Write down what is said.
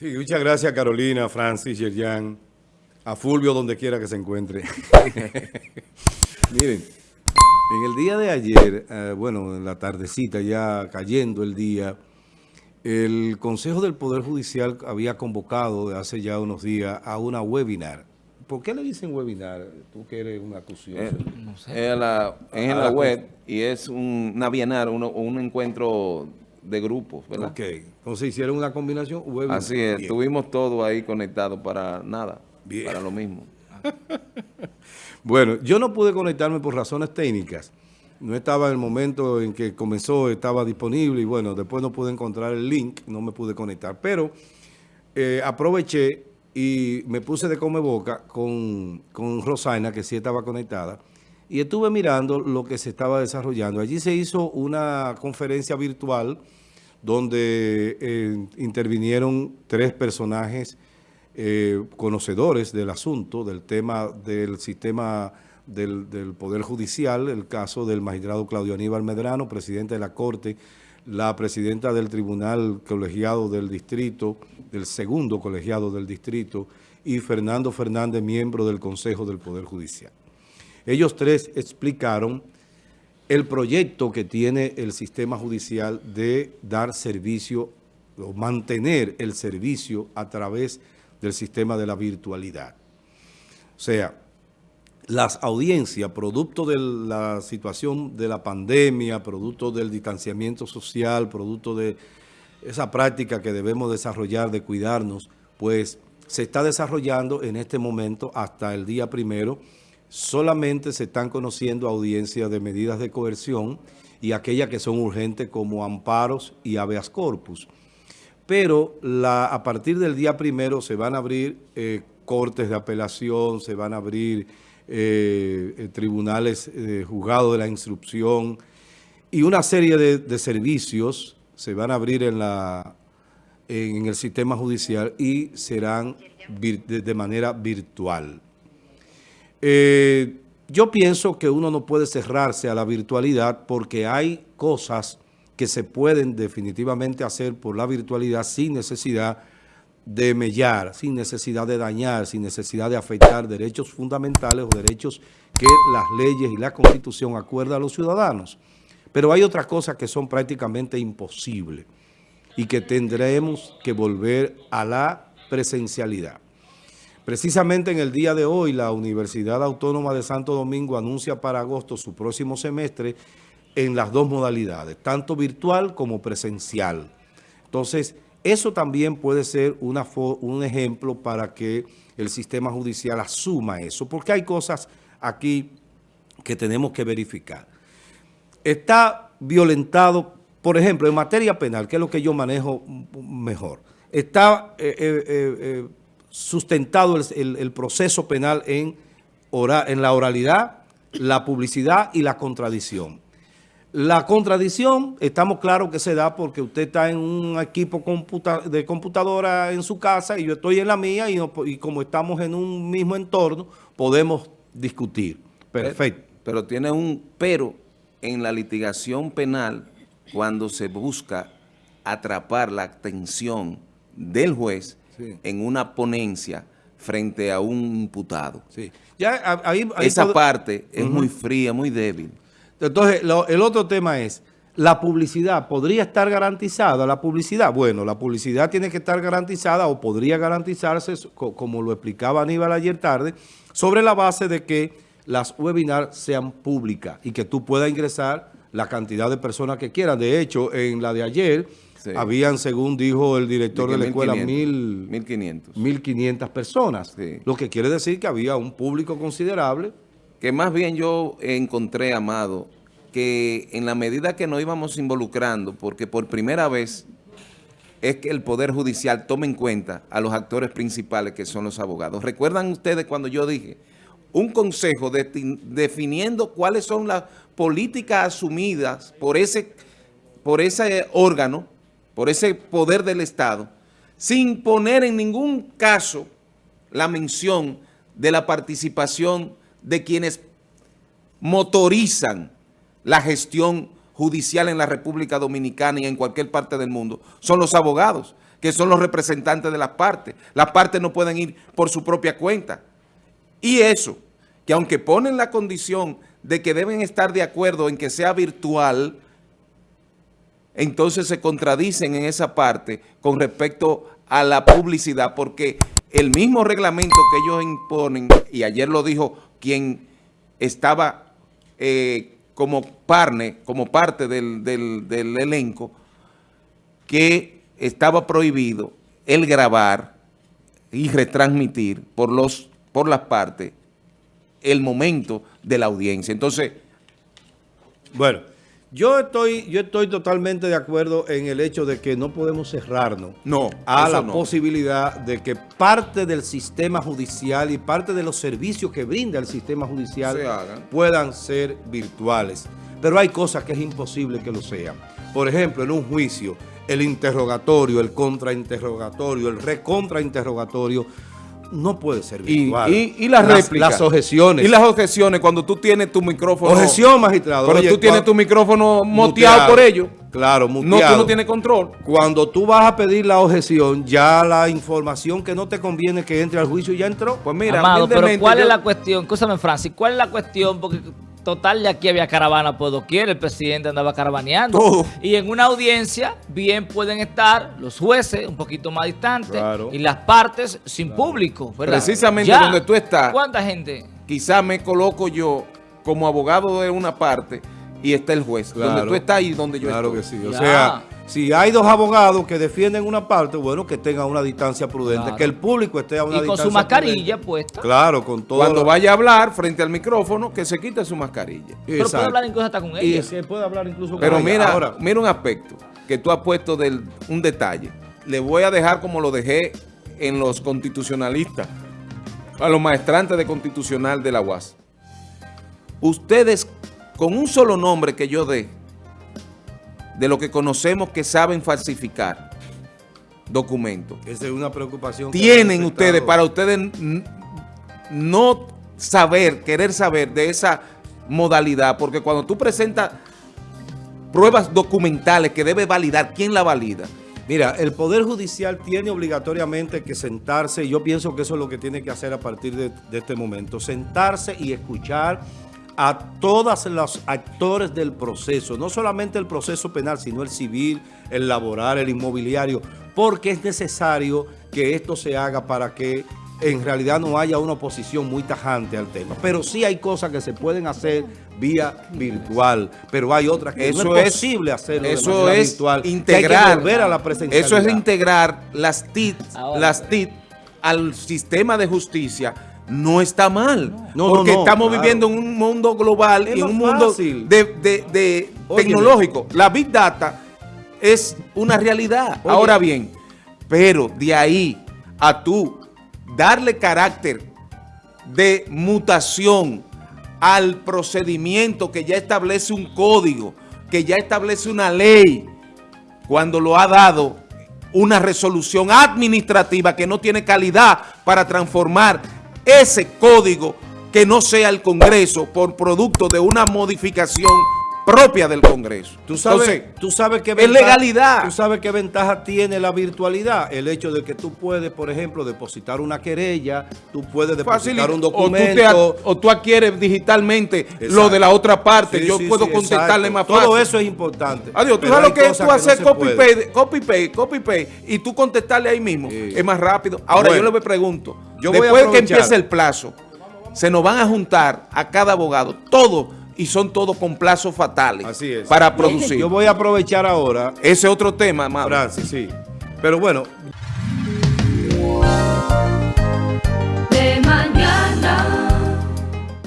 Sí, muchas gracias Carolina, Francis, Yerjan, a Fulvio donde quiera que se encuentre. Miren, en el día de ayer, eh, bueno, en la tardecita ya cayendo el día, el Consejo del Poder Judicial había convocado de hace ya unos días a una webinar. ¿Por qué le dicen webinar? Tú que eres una acusación. Eh, no sé. Es, la, en la, web y es un, una bienal, un encuentro de grupos, ¿verdad? Ok, entonces hicieron una combinación web. Así es, estuvimos todos ahí conectados para nada, Bien. para lo mismo. bueno, yo no pude conectarme por razones técnicas. No estaba en el momento en que comenzó, estaba disponible y bueno, después no pude encontrar el link, no me pude conectar. Pero eh, aproveché y me puse de come boca con, con Rosaina, que sí estaba conectada, y estuve mirando lo que se estaba desarrollando. Allí se hizo una conferencia virtual donde eh, intervinieron tres personajes eh, conocedores del asunto, del tema del sistema del, del, Poder Judicial, el caso del magistrado Claudio Aníbal Medrano, presidente de la Corte, la presidenta del Tribunal Colegiado del Distrito, del segundo colegiado del Distrito, y Fernando Fernández, miembro del Consejo del Poder Judicial. Ellos tres explicaron el proyecto que tiene el sistema judicial de dar servicio o mantener el servicio a través del sistema de la virtualidad. O sea, las audiencias, producto de la situación de la pandemia, producto del distanciamiento social, producto de esa práctica que debemos desarrollar de cuidarnos, pues se está desarrollando en este momento hasta el día primero solamente se están conociendo audiencias de medidas de coerción y aquellas que son urgentes como amparos y habeas corpus. Pero a partir del día primero se van a abrir eh, cortes de apelación, se van a abrir eh, eh tribunales eh, juzgados de la instrucción y una serie de, servicios se van a abrir en, el sistema judicial y serán de manera virtual. Eh, yo pienso que uno no puede cerrarse a la virtualidad porque hay cosas que se pueden definitivamente hacer por la virtualidad sin necesidad de mellar, sin necesidad de dañar, sin necesidad de afectar derechos fundamentales o derechos que las leyes y la Constitución acuerdan a los ciudadanos. Pero hay otras cosas que son prácticamente imposibles y que tendremos que volver a la presencialidad. Precisamente en el día de hoy, la Universidad Autónoma de Santo Domingo anuncia para agosto su próximo semestre en las dos modalidades, tanto virtual como presencial. Entonces, eso también puede ser un ejemplo para que el sistema judicial asuma eso, porque hay cosas aquí que tenemos que verificar. Está violentado, por ejemplo, en materia penal, que es lo que yo manejo mejor, está eh, eh, eh, sustentado el, el, proceso penal en, en la oralidad, la publicidad y la contradicción. La contradicción, estamos claros que se da porque usted está en un equipo computa de computadora en su casa y yo estoy en la mía y, no, y, como estamos en un mismo entorno, podemos discutir. Perfecto. Pero, pero tiene un pero en la litigación penal cuando se busca atrapar la atención del juez en una ponencia frente a un imputado. Sí. Ya, ahí, Esa parte es muy fría, muy débil. Entonces, lo, el otro tema es, ¿la publicidad podría estar garantizada? ¿La publicidad? Bueno, la publicidad tiene que estar garantizada o podría garantizarse, como lo explicaba Aníbal ayer tarde, sobre la base de que las webinars sean públicas y que tú puedas ingresar la cantidad de personas que quieran. De hecho, en la de ayer habían, según dijo el director de, la escuela, 1.500 mil, personas. Lo que quiere decir que había un público considerable. Que más bien yo encontré, Amado, que en la medida que nos íbamos involucrando, porque por primera vez es que el Poder Judicial tome en cuenta a los actores principales que son los abogados. ¿Recuerdan ustedes cuando yo dije un consejo de, definiendo cuáles son las políticas asumidas por ese, por ese órgano por ese poder del Estado, sin poner en ningún caso la mención de la participación de quienes motorizan la gestión judicial en la República Dominicana y en cualquier parte del mundo, son los abogados, que son los representantes de las partes. Las partes no pueden ir por su propia cuenta. Y eso, que aunque ponen la condición de que deben estar de acuerdo en que sea virtual, entonces se contradicen en esa parte con respecto a la publicidad, porque el mismo reglamento que ellos imponen, y ayer lo dijo quien estaba eh, como parne, como parte del, del elenco, que estaba prohibido el grabar y retransmitir por, los, por las partes el momento de la audiencia. Entonces... Bueno, yo estoy, yo estoy totalmente de acuerdo en el hecho de que no podemos cerrarnos no, a la posibilidad de que parte del sistema judicial y parte de los servicios que brinda el sistema judicial puedan ser virtuales. Pero hay cosas que es imposible que lo sean. Por ejemplo, en un juicio, el interrogatorio, el contrainterrogatorio, el recontrainterrogatorio no puede ser virtual. Y, las, réplicas. Las objeciones. Y las objeciones cuando tú tienes tu micrófono. Objeción, magistrado. Pero tú tienes tu micrófono moteado por ello. Claro, muteado. No, tú no tienes control. Cuando tú vas a pedir la objeción, ya la información que no te conviene que entre al juicio ya entró. Pues mira, Amado, pero ¿cuál es la cuestión? Escúchame, Francis, ¿cuál es la cuestión? Porque Total, de aquí había caravana por doquier, el presidente andaba caravaneando. Y en una audiencia bien pueden estar los jueces un poquito más distantes y las partes sin público. Precisamente donde tú estás. ¿Cuánta gente? Quizá me coloco yo como abogado de una parte y está el juez. donde tú estás y donde yo estoy. Claro que sí. O sea, si hay dos abogados que defienden una parte, bueno, que tengan una distancia prudente, que el público esté a una distancia Y con su mascarilla puesta. Claro, con todo. Cuando vaya a hablar frente al micrófono, que se quite su mascarilla. Pero puede hablar incluso hasta con ella. Y puede hablar incluso con Pero mira, Ahora, mira un aspecto que tú has puesto del un detalle. Le voy a dejar como lo dejé en los constitucionalistas, a los maestrantes de constitucional de la UAS. Ustedes, con un solo nombre que yo dé, de lo que conocemos que saben falsificar documentos. Esa es una preocupación. Tienen ustedes, para ustedes no saber, querer saber de esa modalidad, porque cuando tú presentas pruebas documentales que debe validar, ¿quién la valida? Mira, el Poder Judicial tiene obligatoriamente que sentarse, y yo pienso que eso es lo que tiene que hacer a partir de, de este momento, sentarse y escuchar a todos los actores del proceso, no solamente el proceso penal, sino el civil, el laboral, el inmobiliario, porque es necesario que esto se haga para que en realidad no haya una oposición muy tajante al tema. Pero sí hay cosas que se pueden hacer vía virtual, pero hay otras que eso no es, posible hacerlo eso de es virtual. Integrar, a la Eso es integrar las TIT, las TIT al sistema de justicia no está mal. porque estamos viviendo en un mundo global y en un mundo de, tecnológico. La Big Data es una realidad. Ahora bien, pero de ahí a tú darle carácter de mutación al procedimiento que ya establece un código, que ya establece una ley, cuando lo ha dado una resolución administrativa que no tiene calidad para transformar ese código que no sea el Congreso por producto de una modificación propia del Congreso. ¿Tú sabes, tú sabes qué ventaja, legalidad. ¿Tú sabes qué ventaja tiene la virtualidad? El hecho de que tú puedes, por ejemplo, depositar una querella, tú puedes depositar un documento. O tú, adquieres digitalmente lo de la otra parte. Yo puedo contestarle más fácil. Todo eso es importante. Adiós, tú sabes lo que es tú hacer copy-paste, copy-paste, copy-paste y tú contestarle ahí mismo. Es más rápido. Ahora yo le pregunto, yo después que empiece el plazo, se nos van a juntar a cada abogado, todo y son todos con plazos fatales Así es. para producir. Yo voy a aprovechar ahora. Ese otro tema, más Francis, sí. Pero bueno.